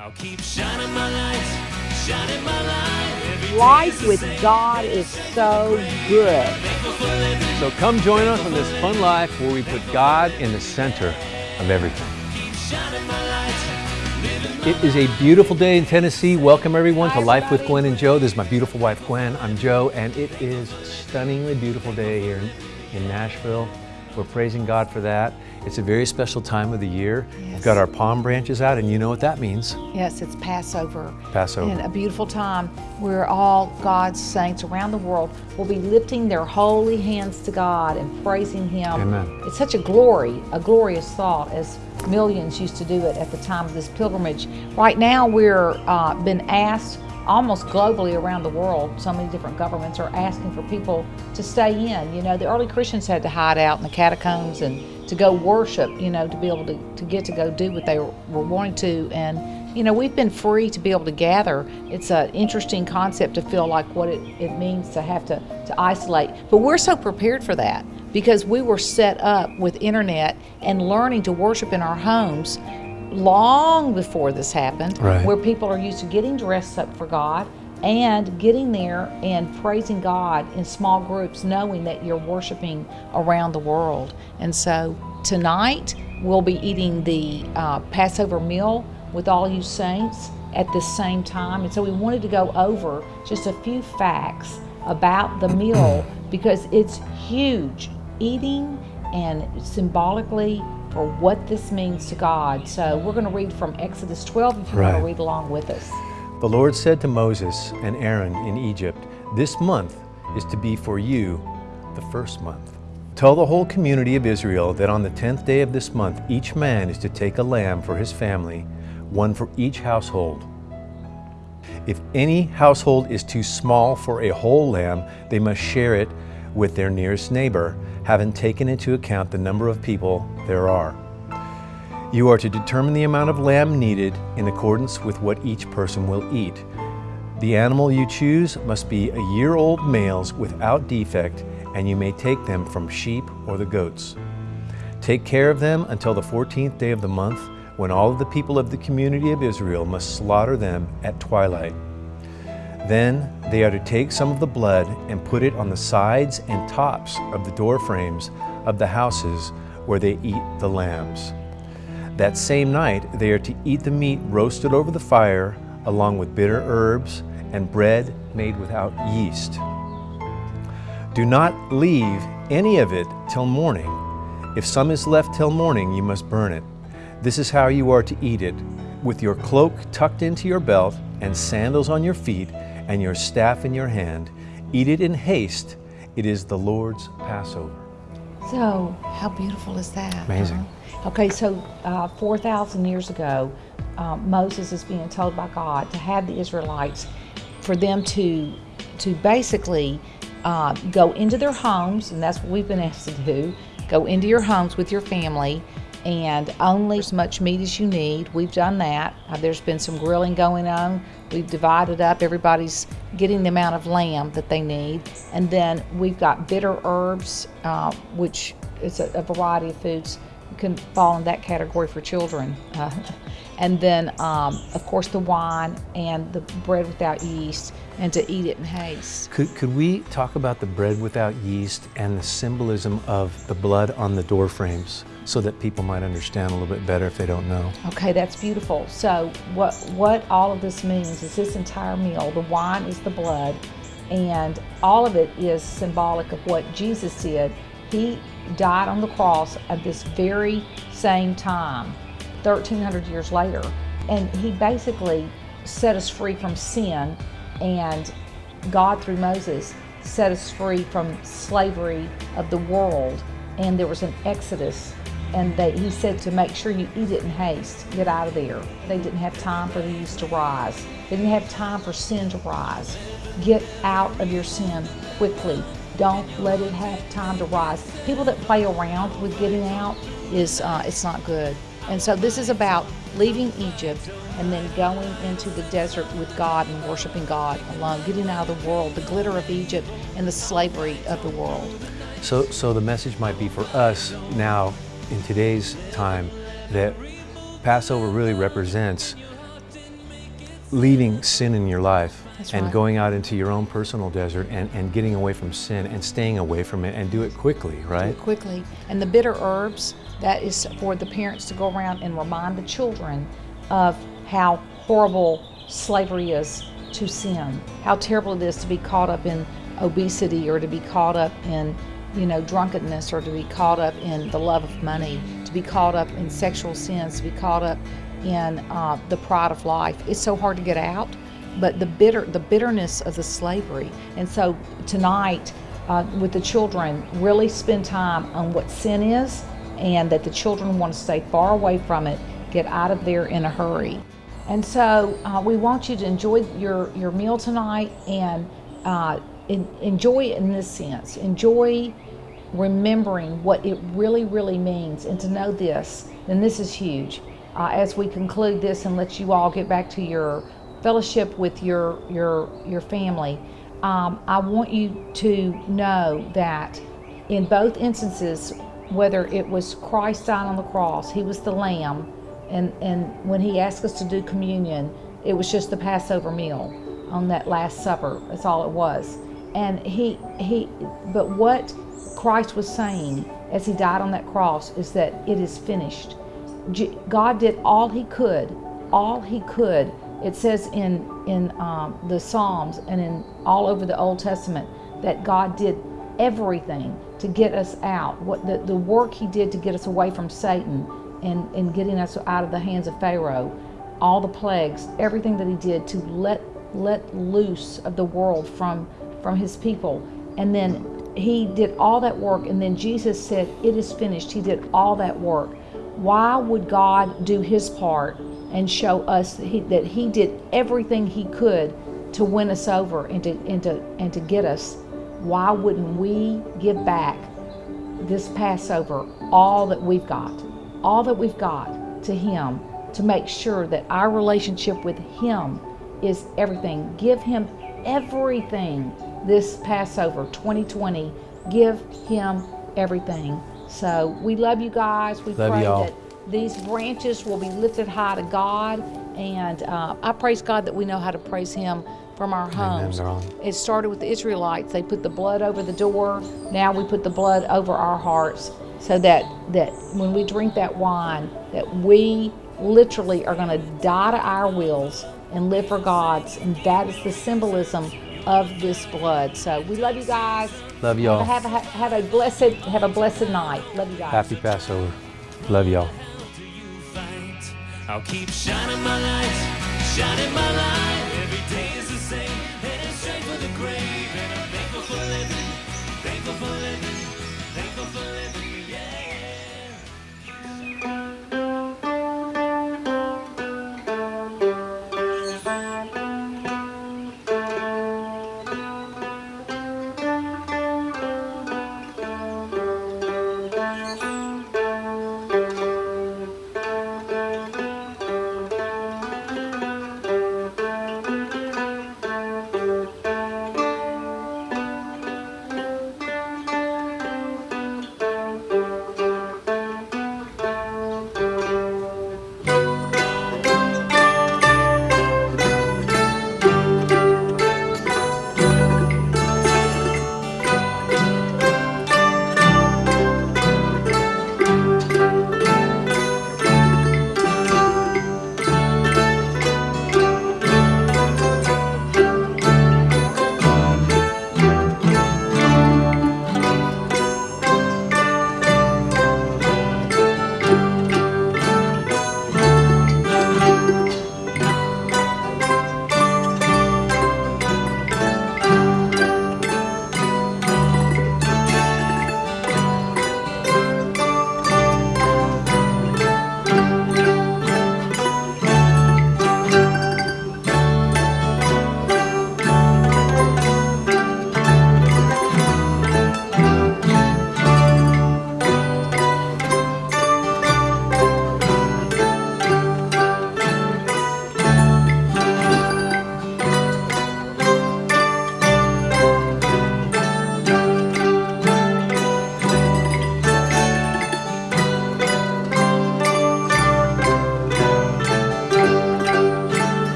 I'll keep shining my light, shining my light. Life with. God is so good. Thankful for living, So come join us on this fun life where we put God in the center of everything. keep shining my light, living It is a beautiful day in Tennessee. Welcome everyone to Life with Gwen and Joe. This is my beautiful wife Gwen. I'm Joe, and it is a stunningly beautiful day here in, in Nashville. We're praising God for that. It's a very special time of the year. We've got our palm branches out, and you know what that means. Yes, it's Passover. Passover. And a beautiful time where all God's saints around the world will be lifting their holy hands to God and praising Him. Amen. It's such a glory, a glorious thought, as millions used to do it at the time of this pilgrimage. Right now, we're uh, been asked almost globally around the world. So many different governments are asking for people to stay in. You know, the early Christians had to hide out in the catacombs and to go worship. You know, to be able to, to get to go do what they were, were wanting to and you know, we've been free to be able to gather. It's an interesting concept to feel like what it, it means to have to, to isolate. But we're so prepared for that because we were set up with internet and learning to worship in our homes long before this happened, Right. where people are used to getting dressed up for God and getting there and praising God in small groups, knowing that you're worshiping around the world. And so tonight we'll be eating the uh, Passover meal with all you saints at the same time. And so we wanted to go over just a few facts about the meal because it's huge. Eating and symbolically for what this means to God. So we're going to read from Exodus 12 if you want to read along with us. The Lord said to Moses and Aaron in Egypt, This month is to be for you the first month. Tell the whole community of Israel that on the tenth day of this month, each man is to take a lamb for his family, one for each household. If any household is too small for a whole lamb, they must share it with their nearest neighbor, having taken into account the number of people there are. You are to determine the amount of lamb needed in accordance with what each person will eat. The animal you choose must be a year old males without defect, and you may take them from sheep or the goats. Take care of them until the 14th day of the month, when all of the people of the community of Israel must slaughter them at twilight. Then they are to take some of the blood and put it on the sides and tops of the door frames of the houses where they eat the lambs. That same night they are to eat the meat roasted over the fire, along with bitter herbs and bread made without yeast. Do not leave any of it till morning. If some is left till morning, you must burn it. This is how you are to eat it with your cloak tucked into your belt, and sandals on your feet, and your staff in your hand. Eat it in haste. It is the Lord's Passover. So, how beautiful is that? Amazing. huh? Okay, so uh, 4,000 years ago, uh, Moses is being told by God to have the Israelites, for them to, to basically uh, go into their homes, and that's what we've been asked to do go into your homes with your family and only as much meat as you need. We've done that. Uh, there's been some grilling going on. We've divided up. Everybody's getting the amount of lamb that they need. And then we've got bitter herbs, uh, which is a, a variety of foods can fall in that category for children. Uh, and then, um, of course, the wine and the bread without yeast, and to eat it in haste. Could, could we talk about the bread without yeast and the symbolism of the blood on the door frames so that people might understand a little bit better if they don't know? Okay, that's beautiful. So, what what all of this means is this entire meal. The wine is the blood, and all of it is symbolic of what Jesus did. He died on the cross at this very same time, 1,300 years later, and he basically set us free from sin, and God through Moses set us free from slavery of the world, and there was an exodus and they, he said to make sure you eat it in haste, get out of there. They didn't have time for the yeast to rise. They didn't have time for sin to rise. Get out of your sin quickly. Don't let it have time to rise. People that play around with getting out is uh, it's not good. And so this is about leaving Egypt and then going into the desert with God and worshiping God alone, getting out of the world, the glitter of Egypt and the slavery of the world. So, so the message might be for us now in today's time that Passover really represents leaving sin in your life That's and right. going out into your own personal desert and, and getting away from sin and staying away from it and do it quickly, right? quickly. And the bitter herbs, that is for the parents to go around and remind the children of how horrible slavery is to sin, how terrible it is to be caught up in obesity or to be caught up in, you know, drunkenness or to be caught up in the love of money, to be caught up in sexual sins, to be caught up in uh, the pride of life. It's so hard to get out, but the bitter, the bitterness of the slavery. And so tonight, uh, with the children, really spend time on what sin is, and that the children want to stay far away from it, get out of there in a hurry. And so uh, we want you to enjoy your, your meal tonight and uh, enjoy it in this sense. Enjoy remembering what it really, really means, and to know this, and this is huge. Uh, as we conclude this and let you all get back to your fellowship with your your your family, um, I want you to know that in both instances, whether it was Christ died on the cross, He was the Lamb, and and when He asked us to do communion, it was just the Passover meal on that Last Supper. That's all it was. And He He, but what Christ was saying as He died on that cross is that it is finished. God did all He could, all He could. It says in in um, the Psalms and in all over the Old Testament that God did everything to get us out. What the, the work He did to get us away from Satan and and getting us out of the hands of Pharaoh, all the plagues, everything that He did to let let loose of the world from from His people, and then He did all that work, and then Jesus said, "It is finished." He did all that work why would God do his part and show us that he, that he did everything he could to win us over and to, and, to, and to get us? Why wouldn't we give back this Passover all that we've got, all that we've got to him to make sure that our relationship with him is everything? Give him everything this Passover 2020. Give him everything. So we love you guys. We Love pray that these branches will be lifted high to God. And uh, I praise God that we know how to praise Him from our homes. girl. It started with the Israelites. They put the blood over the door. Now we put the blood over our hearts so that, that when we drink that wine, that we literally are going to die to our wills and live for God's. And that is the symbolism of this blood. So we love you guys. Love y'all. Have a, have a blessed have a blessed night. Love you guys. Happy Passover. Love y'all.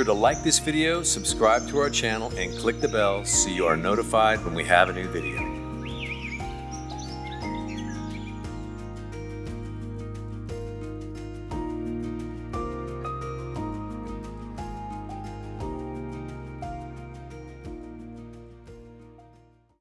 Sure to like this video, subscribe to our channel, and click the bell so you are notified when we have a new video.